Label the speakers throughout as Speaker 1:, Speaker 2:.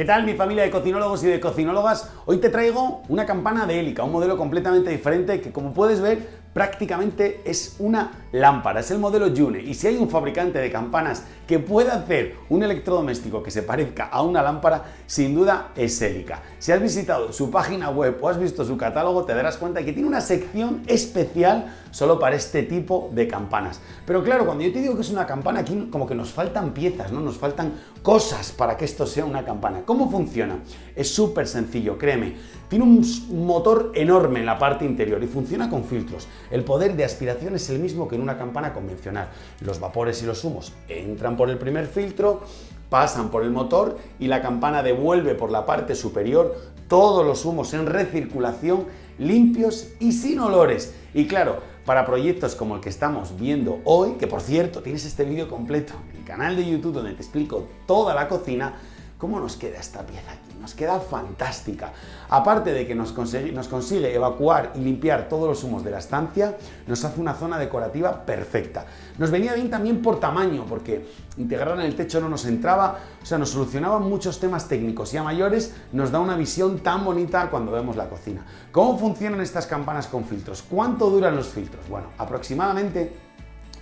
Speaker 1: ¿Qué tal mi familia de cocinólogos y de cocinólogas? Hoy te traigo una campana de hélica, un modelo completamente diferente que como puedes ver prácticamente es una lámpara, es el modelo June y si hay un fabricante de campanas que pueda hacer un electrodoméstico que se parezca a una lámpara, sin duda es Helica. Si has visitado su página web o has visto su catálogo te darás cuenta que tiene una sección especial solo para este tipo de campanas. Pero claro, cuando yo te digo que es una campana, aquí como que nos faltan piezas, ¿no? nos faltan cosas para que esto sea una campana. ¿Cómo funciona? Es súper sencillo, créeme. Tiene un motor enorme en la parte interior y funciona con filtros. El poder de aspiración es el mismo que en una campana convencional. Los vapores y los humos entran por el primer filtro, pasan por el motor y la campana devuelve por la parte superior todos los humos en recirculación limpios y sin olores. Y claro, para proyectos como el que estamos viendo hoy, que por cierto tienes este vídeo completo en el canal de YouTube donde te explico toda la cocina, ¿Cómo nos queda esta pieza aquí? Nos queda fantástica. Aparte de que nos consigue, evacuar y limpiar todos los humos de la estancia, nos hace una zona decorativa perfecta. Nos venía bien también por tamaño, porque integrar en el techo no nos entraba, o sea, nos solucionaba muchos temas técnicos y a mayores nos da una visión tan bonita cuando vemos la cocina. ¿Cómo funcionan estas campanas con filtros? ¿Cuánto duran los filtros? Bueno, aproximadamente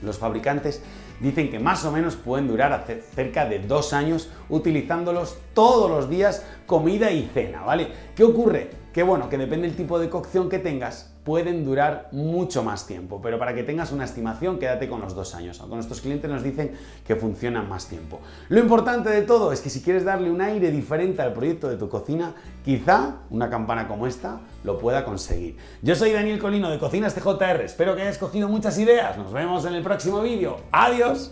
Speaker 1: los fabricantes dicen que más o menos pueden durar cerca de dos años utilizándolos todos los días, comida y cena, ¿vale? ¿Qué ocurre? Que bueno, que depende del tipo de cocción que tengas, pueden durar mucho más tiempo, pero para que tengas una estimación, quédate con los dos años. Aunque nuestros clientes nos dicen que funcionan más tiempo. Lo importante de todo es que si quieres darle un aire diferente al proyecto de tu cocina, quizá una campana como esta lo pueda conseguir. Yo soy Daniel Colino de Cocinas TJR, espero que hayas cogido muchas ideas. Nos vemos en el próximo vídeo. ¡Adiós!